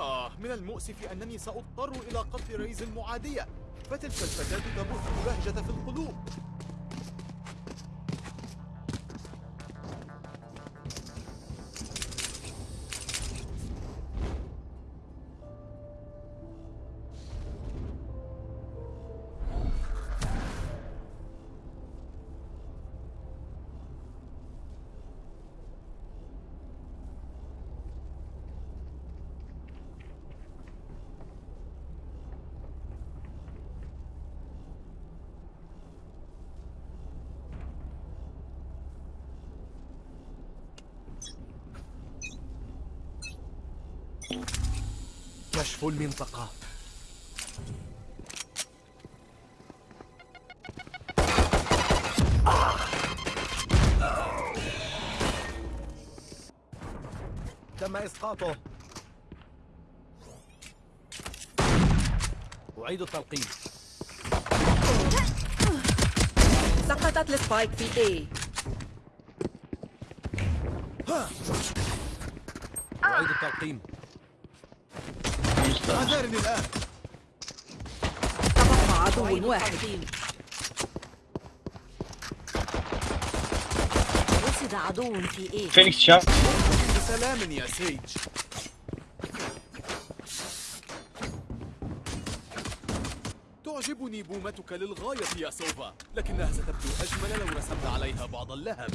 آه من المؤسف أنني سأضطر إلى قتل ريز المعادية فتلك الفتاة تبث البهجة في القلوب. كشف المنطقة. تم إسقاطه. أعيد التلقيم. سقطت السبايك في A. أعيد التلقيم. غادرني الآن. تبقى عدو واحد. رصد عدو في A فينيكس شاف. بسلام يا سيج. تعجبني بومتك للغاية يا سوفا لكنها ستبدو أجمل لو رسمت عليها بعض اللهب.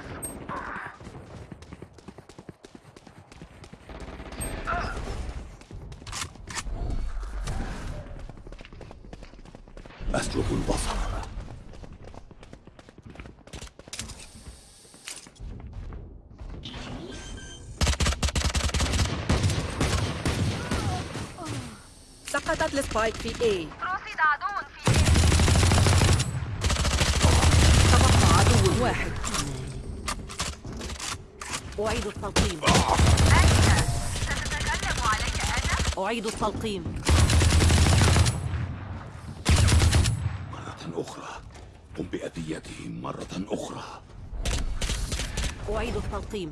أسلب البصر. سقطت السبايك في A. رصد عدو في تبقى عدو واحد. أعيد التلقيم. أعيد التلقيم مرة أخرى. قم بأذيتهم مرة أخرى. أعيد التلقيم.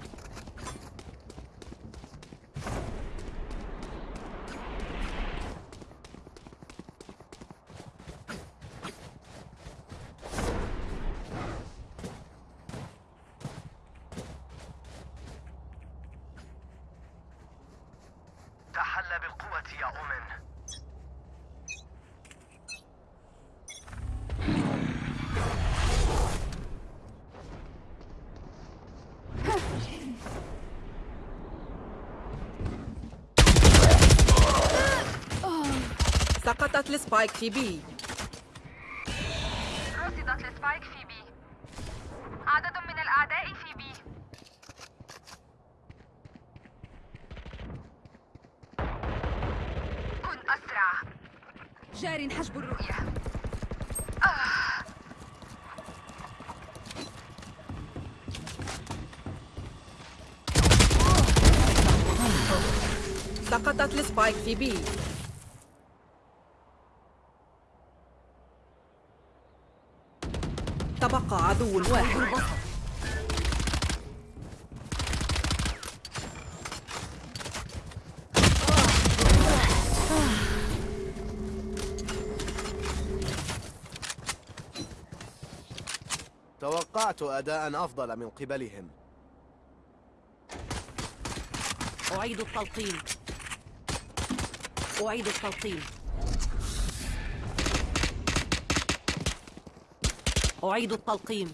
سقطت ال Spike في B رصدت ال Spike في B. عدد من الأعداء في B. كن أسرع. جار حجب الرؤية. سقطت السبايك في بي. عدو واحد. توقعت أداء أفضل من قبلهم. أعيد التلقيم أعيد التلقيم أعيد التلقيم.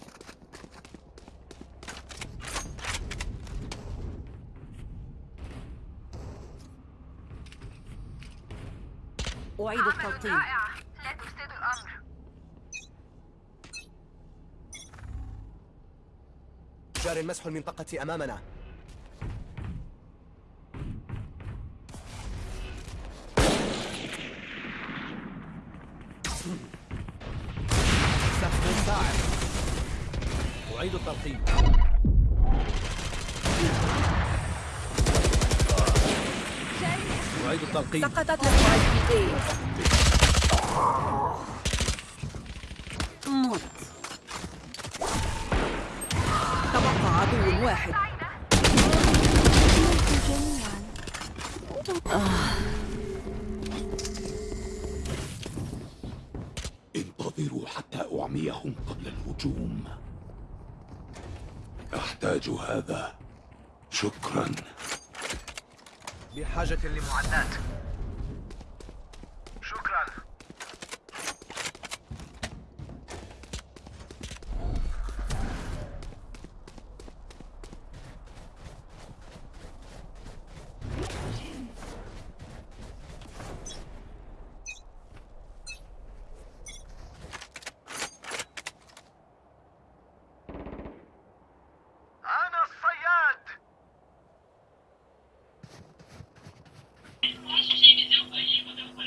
أعيد التلقيم. جار مسح المنطقة أمامنا. أعيد التلقيم أعيد التلقيم سقطت السبايك بحاجة لمعدات شكرا أنا الصياد رصد عدو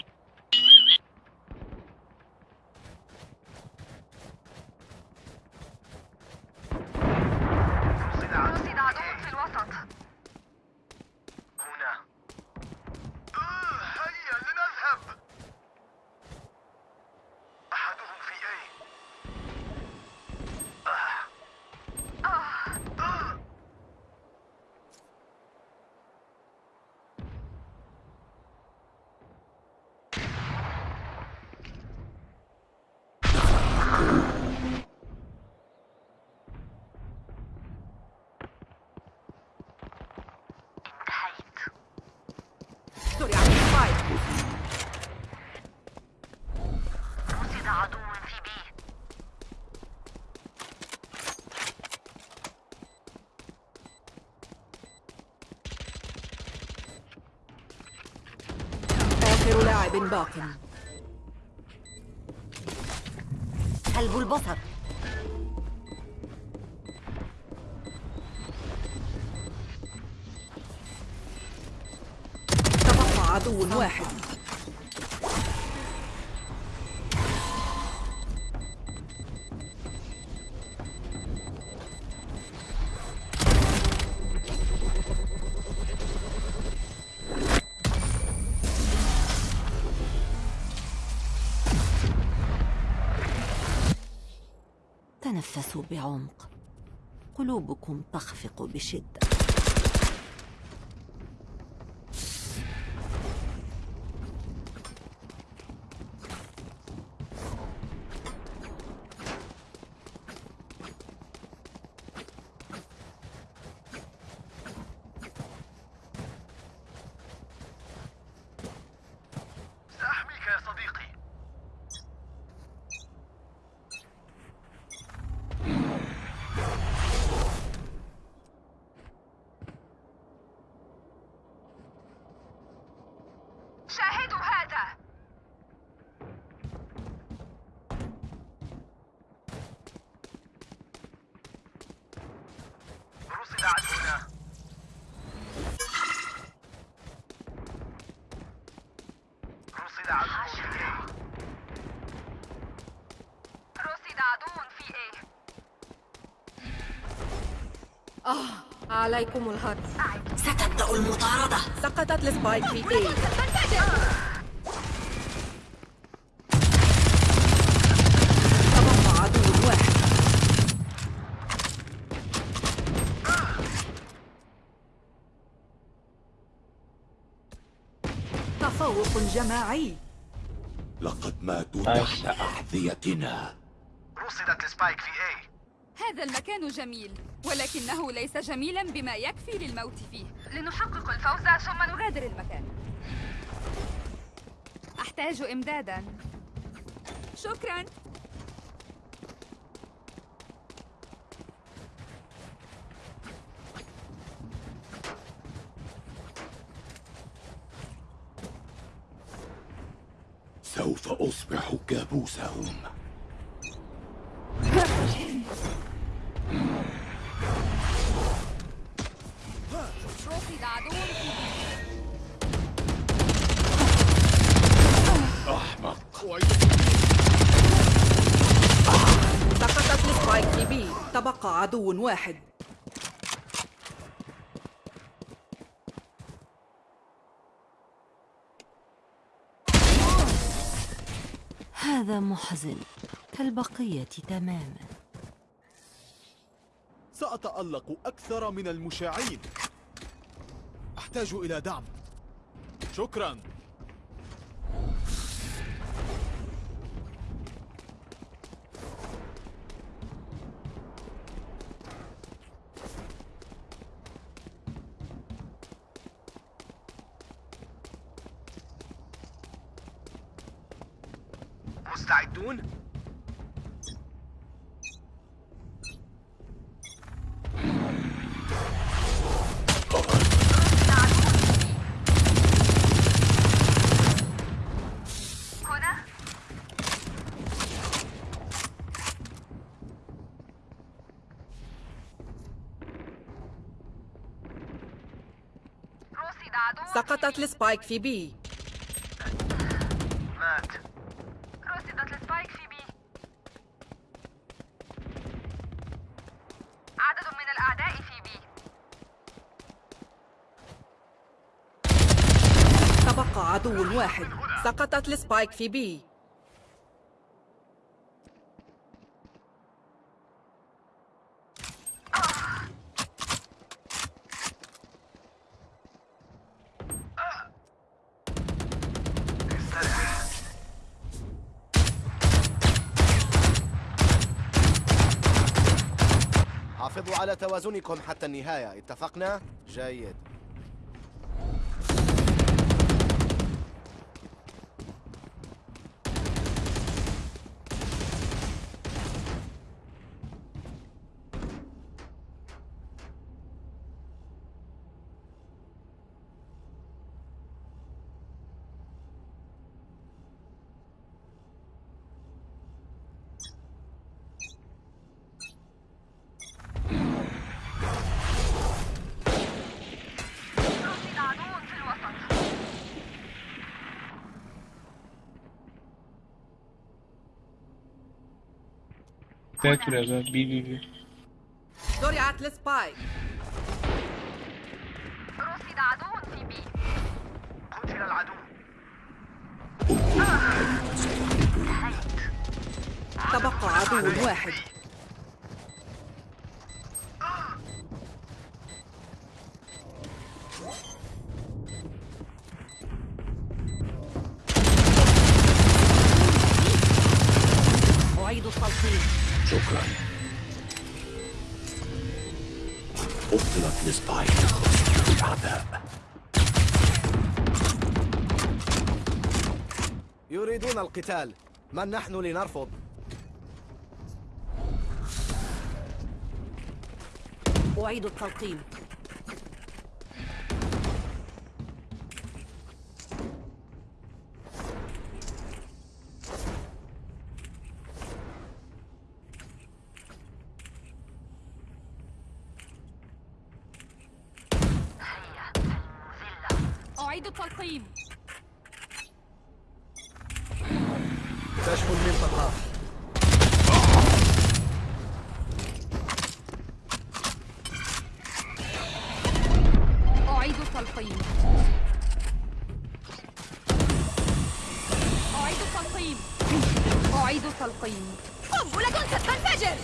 رصد عدو في الوسط هنا آه، هيا لنذهب أحدهم في أي آه. آه. انتهيت زرع السبايك رصد عدو في بي آخر لاعب باق. سلب البصر. تبقى عدو واحد. بعمق. قلوبكم تخفق بشدة سأحميك يا صديقي شاهدوا هذا رصد عدونا رصد عدو في إيه عليكم الهرب ستبدأ المطاردة. سقطت السبايك في اي تبقى عدو واحد تفوق جماعي. لقد ماتوا تحت أحذيتنا. رصدت السبايك في أي هذا المكان جميل ولكنه ليس جميلا بما يكفي للموت فيه. لنحقق الفوز ثم نغادر غادر المكان. أحتاج إمدادا. شكرا. كابوسهم أحمق. سقطت لسبايك بي تبقى عدو واحد. هذا محزن. كالبقية تماما. سأتألق أكثر من المشاعين أحتاج إلى دعم. شكرا مستعدون؟ هنا رصد سقطت ال Spike في B مات رصدت ال Spike في B عدد من الأعداء في B تبقى عدو واحد. سقطت ال Spike في B حافظوا على توازنكم حتى النهاية اتفقنا؟ جيد رصد عدو في الوسط Back biraz B B B. زرعت السبايك رصد عدو في بي. قتل العدو. تبقى عدو واحد. يريدون القتال. من نحن لنرفض؟ أعيد التلقيم أعيد التلقيم كشف المنطقة التلقيم أعيد التلقيم. أعيد التلقيم. قنبلة ستنفجر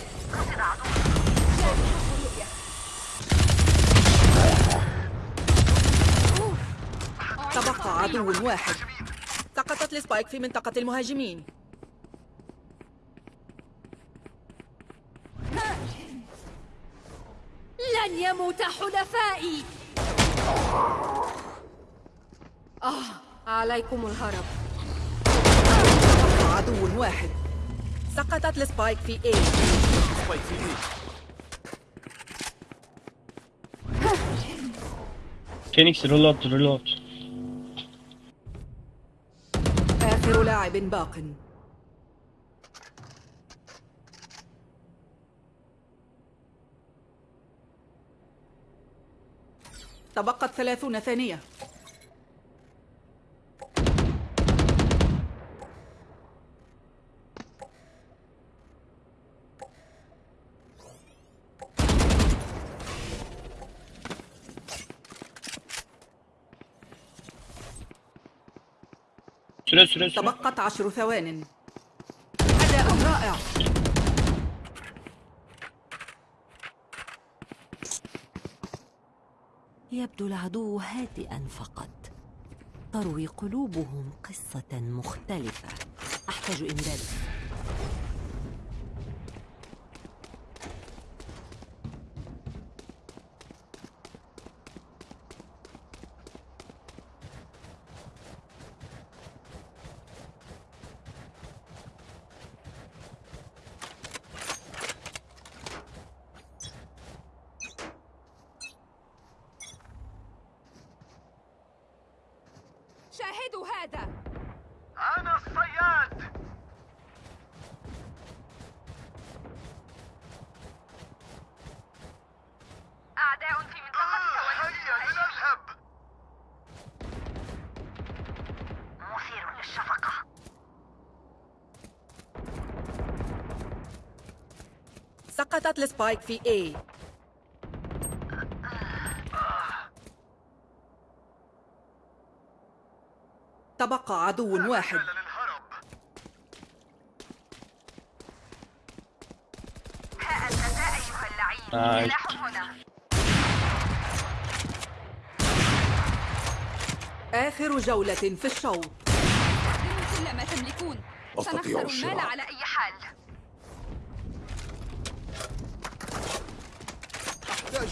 عدو تبقى عدو واحد. سقطت ال Spike في منطقة المهاجمين. لن يموت حلفائي. آه عليكم الهرب. عدو واحد. سقطت ال Spike في A. Spike في B Phoenix reload reload. آخر لاعب باق. تبقت ثلاثون ثانية. تبقت عشر ثوان. أداء رائع. يبدو العدو هادئا فقط. تروي قلوبهم قصة مختلفة. أحتاج إمداد. سقطت السبايك في A. تبقى عدو واحد. مجال للهرب. ها أنت ذا أيها اللعين. سلاح هنا. آخر جولة في الشوط. كل ما تملكون أستطيع سنخسر المال الشراء. على على أي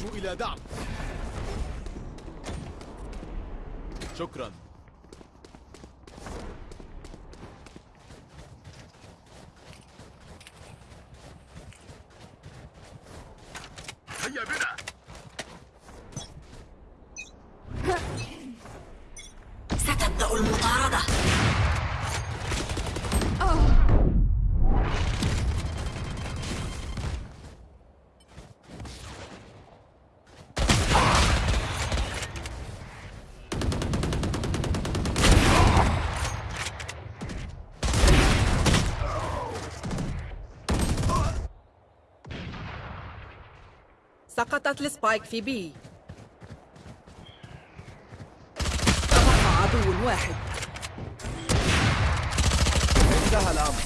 إلى دعم. شكرا هيا بنا ستبدأ المطاردة سقطت السبايك في بي. تبقى عدو واحد. انتهى الأمر.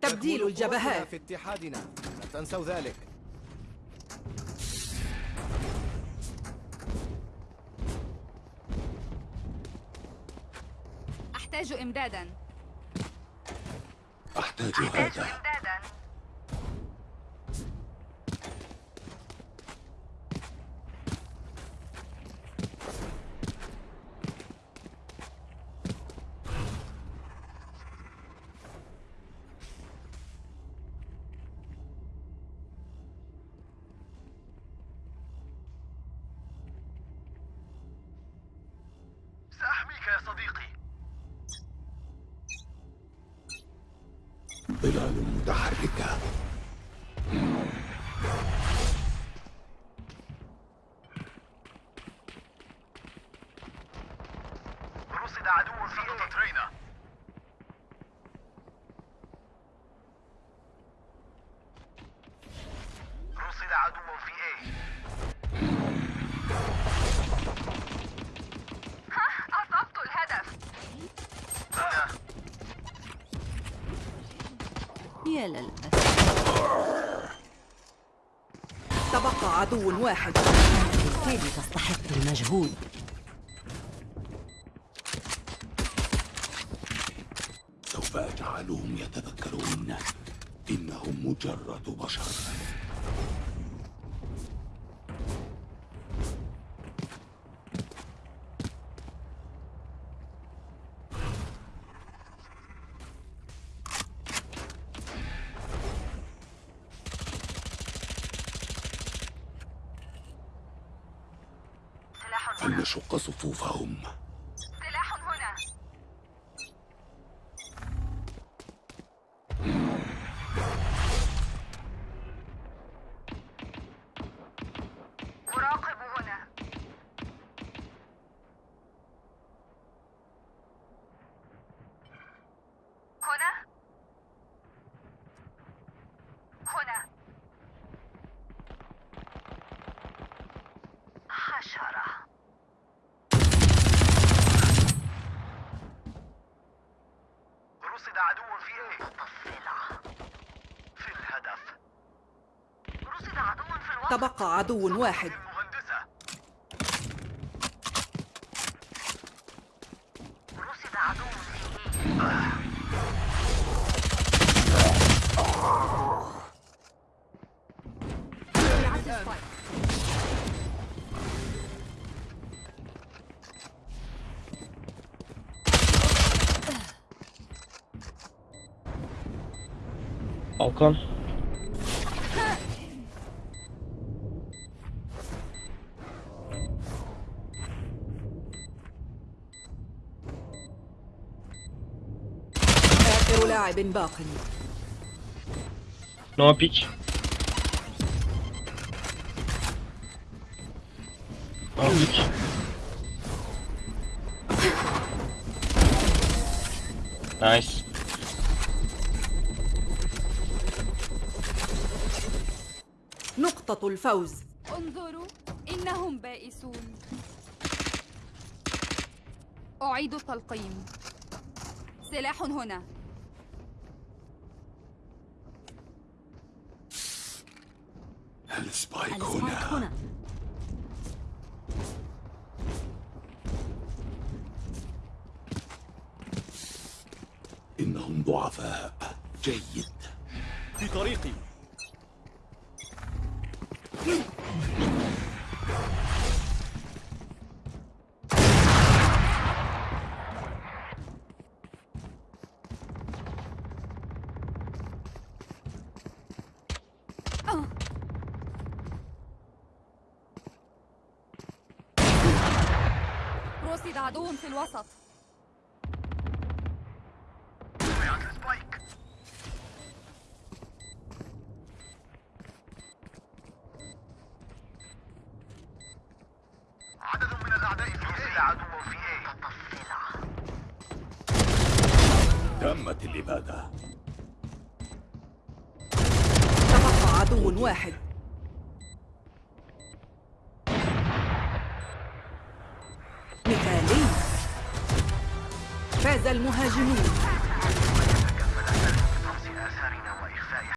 تبديل الجبهات. في اتحادنا. لا تنسوا ذلك. أحتاج إمدادا. أحتاج هذا إمدادا ظلال متحركة رصد عدو في نقطة رينا رصد عدو في A أصبت الهدف أنا يا للأسف تبقى عدو واحد. بالتالي تستحق المجهود؟ سوف أجعلهم يتذكرون إنهم مجرد بشر. فلنشق صفوفهم سلاح هنا تبقى عدو واحد. مهندسة. باق. No pick. Nice. نقطة الفوز انظروا إنهم بائسون أعيد التلقيم سلاح هنا السبايك هنا. إنهم ضعفاء. جيد. في طريقي. عدو في الوسط. の始まり